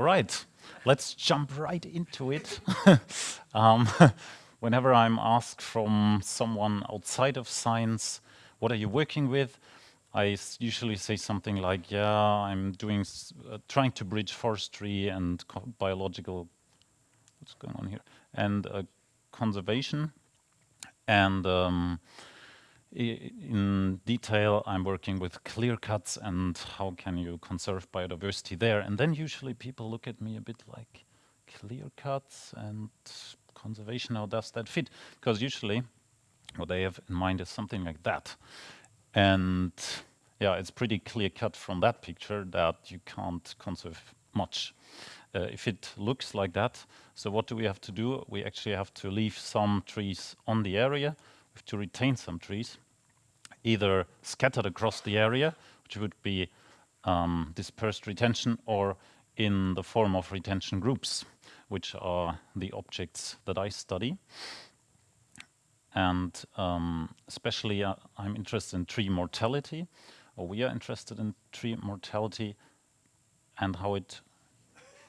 All right, let's jump right into it. um, whenever I'm asked from someone outside of science, what are you working with? I usually say something like, yeah, I'm doing, uh, trying to bridge forestry and biological, what's going on here, and uh, conservation. And um, in detail, I'm working with clear cuts and how can you conserve biodiversity there. And then usually people look at me a bit like, clear cuts and conservation, how does that fit? Because usually what they have in mind is something like that. And yeah, it's pretty clear cut from that picture that you can't conserve much. Uh, if it looks like that, so what do we have to do? We actually have to leave some trees on the area, to retain some trees, either scattered across the area, which would be um, dispersed retention, or in the form of retention groups, which are the objects that I study. And um, especially uh, I'm interested in tree mortality, or we are interested in tree mortality and how it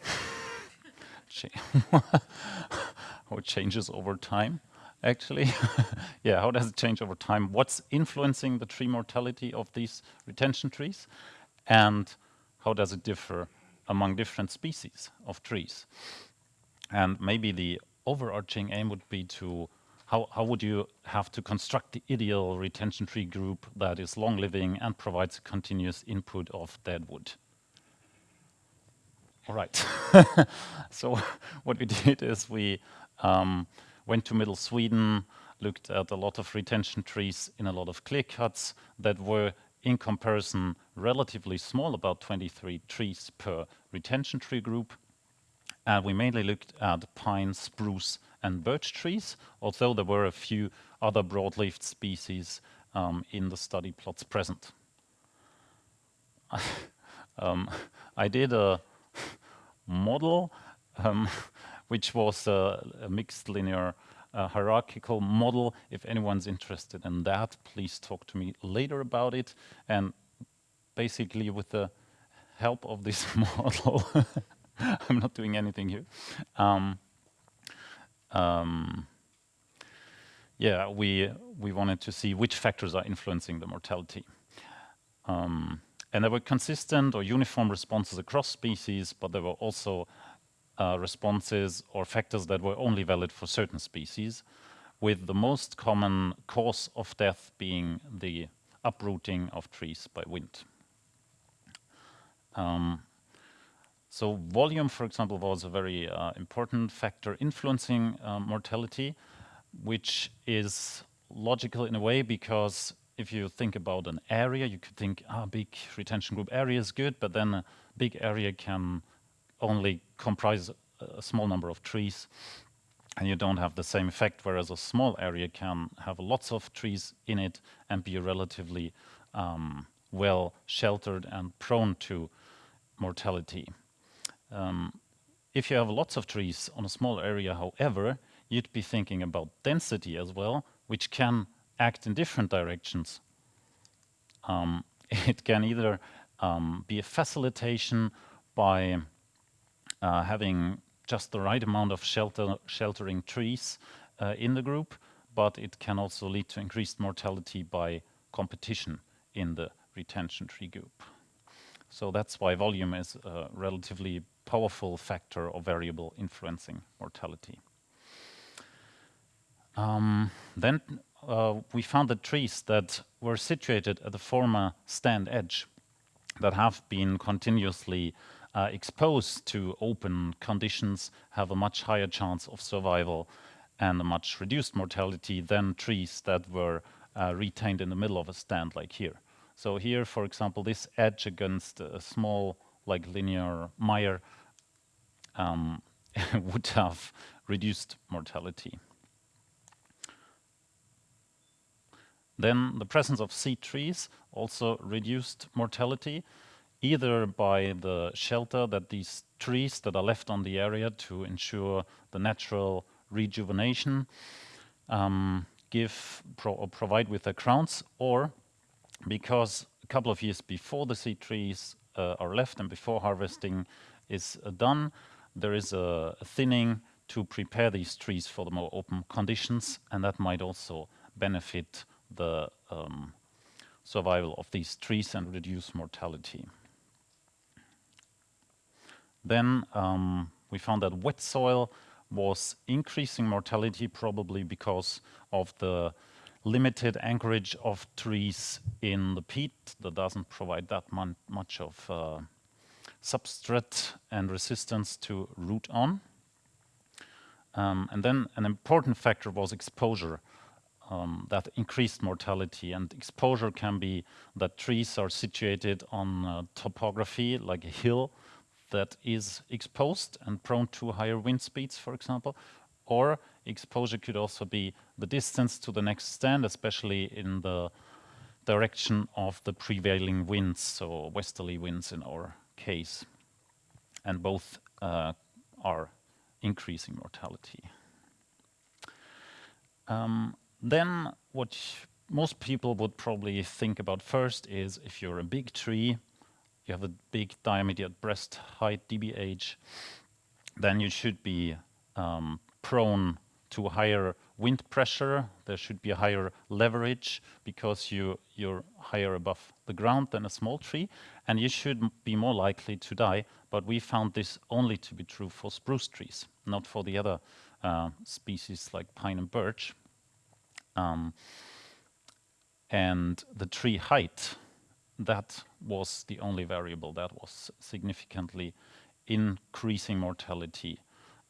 how it changes over time actually yeah how does it change over time what's influencing the tree mortality of these retention trees and how does it differ among different species of trees and maybe the overarching aim would be to how, how would you have to construct the ideal retention tree group that is long living and provides a continuous input of dead wood? All right. so what we did is we um, went to middle Sweden, looked at a lot of retention trees in a lot of clear cuts that were in comparison relatively small, about 23 trees per retention tree group. And we mainly looked at pine, spruce, and birch trees, although there were a few other broad-leafed species um, in the study plots present. um, I did a model um, which was a, a mixed linear uh, hierarchical model. If anyone's interested in that, please talk to me later about it. And basically with the help of this model, I'm not doing anything here. Um, um, yeah, we we wanted to see which factors are influencing the mortality. Um, and there were consistent or uniform responses across species, but there were also uh, responses or factors that were only valid for certain species, with the most common cause of death being the uprooting of trees by wind. Um, so volume, for example, was a very uh, important factor influencing uh, mortality, which is logical in a way because if you think about an area, you could think, ah, big retention group area is good, but then a big area can only comprise a small number of trees and you don't have the same effect, whereas a small area can have lots of trees in it and be relatively um, well sheltered and prone to mortality. Um, if you have lots of trees on a small area, however, you'd be thinking about density as well, which can act in different directions. Um, it can either um, be a facilitation by uh, having just the right amount of shelter, sheltering trees uh, in the group, but it can also lead to increased mortality by competition in the retention tree group. So that's why volume is a relatively powerful factor or variable influencing mortality. Um, then uh, we found that trees that were situated at the former stand edge that have been continuously uh, exposed to open conditions have a much higher chance of survival and a much reduced mortality than trees that were uh, retained in the middle of a stand like here. So here, for example, this edge against a small like linear mire um, would have reduced mortality. Then the presence of seed trees also reduced mortality, either by the shelter that these trees that are left on the area to ensure the natural rejuvenation um, give pro provide with their crowns, or because a couple of years before the seed trees uh, are left and before harvesting, is uh, done, there is a, a, thinning to prepare these trees for the more open conditions, and that might also benefit the um, survival of these trees and reduce mortality. Then um, we found that wet soil was increasing mortality probably because of the limited anchorage of trees in the peat that doesn't provide that much of uh, substrate and resistance to root on. Um, and then an important factor was exposure um, that increased mortality. And exposure can be that trees are situated on uh, topography like a hill that is exposed and prone to higher wind speeds, for example, or exposure could also be the distance to the next stand, especially in the direction of the prevailing winds, so westerly winds in our case. And both uh, are increasing mortality. Um, then what most people would probably think about first is if you're a big tree, you have a big diameter at breast height DBH, then you should be um, prone to higher wind pressure. There should be a higher leverage because you, you're higher above the ground than a small tree, and you should be more likely to die. But we found this only to be true for spruce trees, not for the other uh, species like pine and birch. Um, and the tree height, that was the only variable that was significantly increasing mortality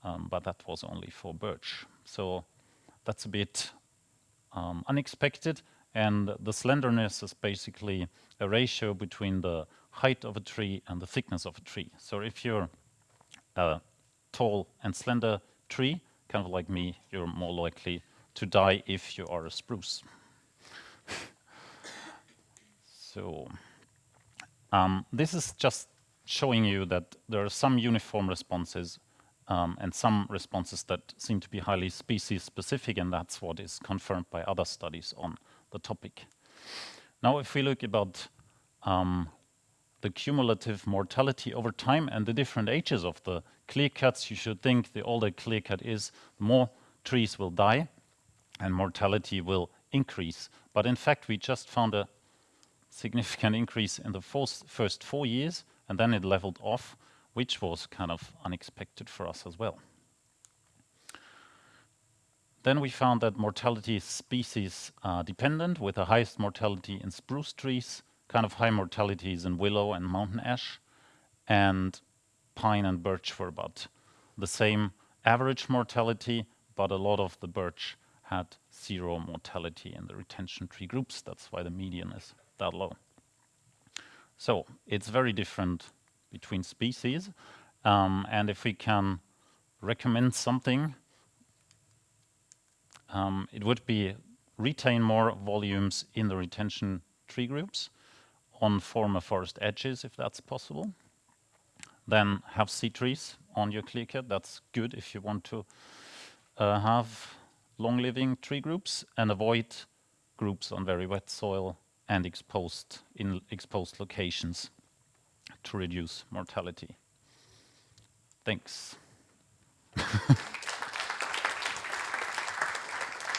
um, but that was only for birch. So that's a bit um, unexpected. And the slenderness is basically a ratio between the height of a tree and the thickness of a tree. So if you're a tall and slender tree, kind of like me, you're more likely to die if you are a spruce. So um, this is just showing you that there are some uniform responses um, and some responses that seem to be highly species specific, and that's what is confirmed by other studies on the topic. Now, if we look about um, the cumulative mortality over time and the different ages of the clear cuts, you should think the older clear cut is, the more trees will die and mortality will increase. But in fact, we just found a significant increase in the first four years, and then it leveled off which was kind of unexpected for us as well. Then we found that mortality is species dependent with the highest mortality in spruce trees, kind of high mortalities in willow and mountain ash, and pine and birch were about the same average mortality, but a lot of the birch had zero mortality in the retention tree groups. That's why the median is that low. So it's very different between species. Um, and if we can recommend something, um, it would be retain more volumes in the retention tree groups on former forest edges, if that's possible. Then have seed trees on your clear cut. That's good if you want to uh, have long-living tree groups and avoid groups on very wet soil and exposed in exposed locations to reduce mortality. Thanks.